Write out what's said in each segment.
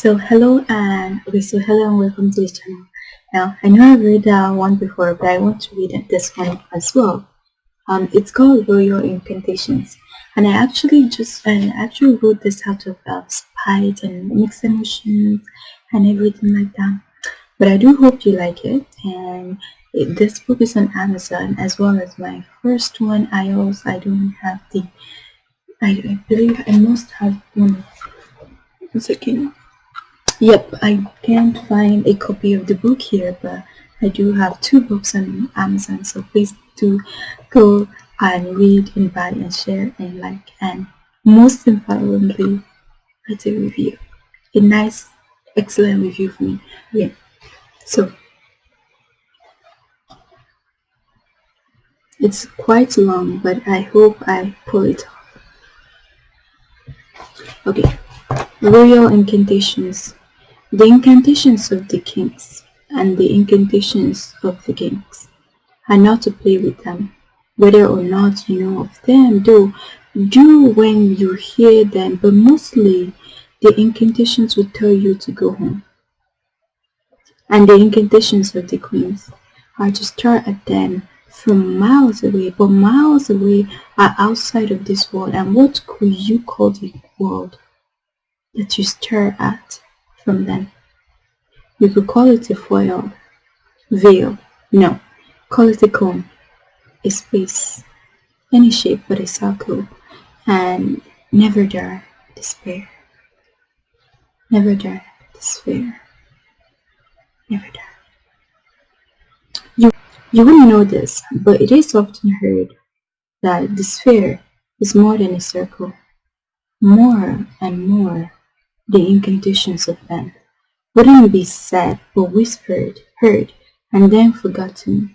So hello and okay, so hello and welcome to this channel. Now I know I've read that one before, but I want to read this one as well. Um, it's called Royal Incantations, and I actually just I actually wrote this out of uh, spite and mixed emotions and everything like that. But I do hope you like it, and it, this book is on Amazon as well as my first one. I also I don't have the I, I believe I must have one. One second. Yep, I can't find a copy of the book here, but I do have two books on Amazon, so please do go and read and buy and share and like and most importantly, write a review. A nice, excellent review for me. Yeah. So it's quite long, but I hope I pull it off. Okay. Royal incantations. The incantations of the kings and the incantations of the kings are not to play with them, whether or not you know of them, do do when you hear them, but mostly the incantations will tell you to go home. And the incantations of the queens are to stare at them from miles away, but miles away are outside of this world. And what could you call the world that you stare at? From them. You could call it a foil, veil, no, call it a cone, a space, any shape but a circle, and never dare despair. Never dare despair. Never dare. You, you wouldn't know this, but it is often heard that the sphere is more than a circle. More and more the incantations of men wouldn't be said but whispered, heard, and then forgotten.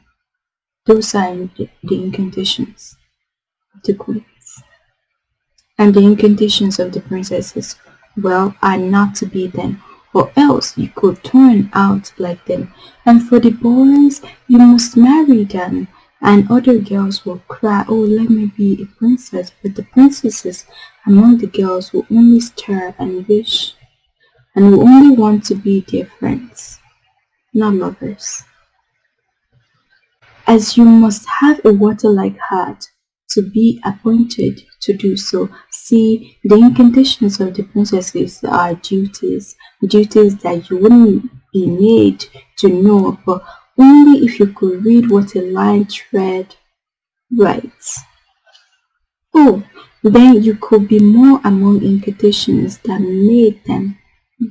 Those are the, the incantations of the queens. And the incantations of the princesses, well, are not to be them, or else you could turn out like them. And for the boys, you must marry them, and other girls will cry, oh, let me be a princess. But the princesses among the girls will only stare and wish, and will only want to be their friends, not lovers. As you must have a water-like heart to be appointed to do so. See, the incantations of the princesses are duties, duties that you wouldn't be made to know, but only if you could read what a line thread writes. Oh, then you could be more among incantations that made them,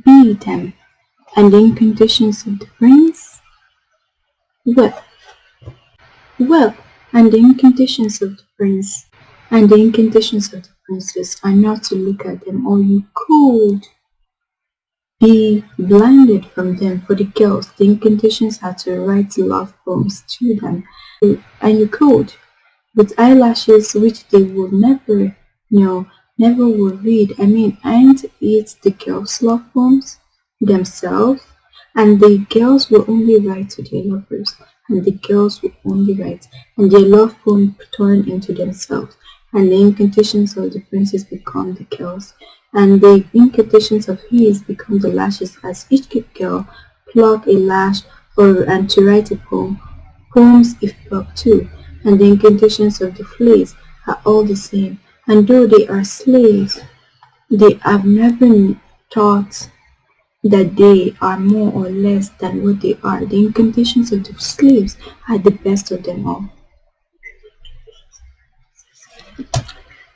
be them, and the incantations of the prince? Well, well, and the incantations of the prince, and the incantations of the princess are not to look at them, or you could be blinded from them for the girls. The incantations are to write love poems to them. And you could, with eyelashes which they would never know, never would read. I mean, and it's the girls' love poems themselves? And the girls will only write to their lovers, and the girls will only write, and their love poem turn into themselves. And the incantations of the princes become the girls and the incantations of his become the lashes as each girl pluck a lash or and to write a poem. Poems if plucked too, and the incantations of the fleas are all the same, and though they are slaves, they have never thought that they are more or less than what they are. The incantations of the slaves are the best of them all.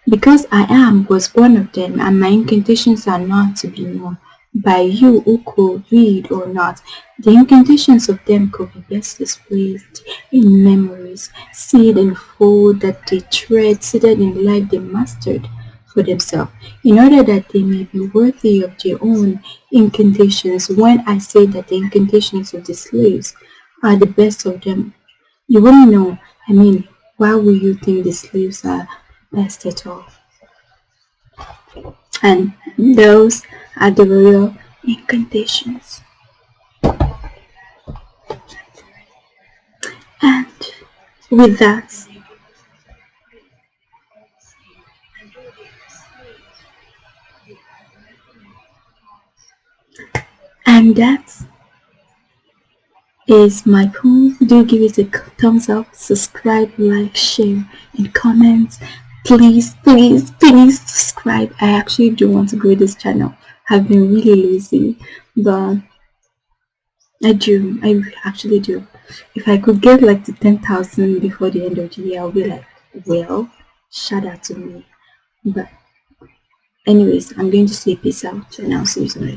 Because I am was one of them, and my incantations are not to be known by you who could read or not. The incantations of them could be best displayed in memories, seed and fold that they tread, seated in life they mastered for themselves, in order that they may be worthy of their own incantations. When I say that the incantations of the slaves are the best of them, you wouldn't know. I mean, why would you think the slaves are all. And those are the real incantations. And with that, and that is my poll do give it a thumbs up subscribe like share and comment please please please subscribe. I actually do want to grow this channel. I've been really lazy but i do. I actually do. If i could get like to 10,000 before the end of the year i'll be like well shout out to me. But anyways i'm going to say peace out. And i'll see you some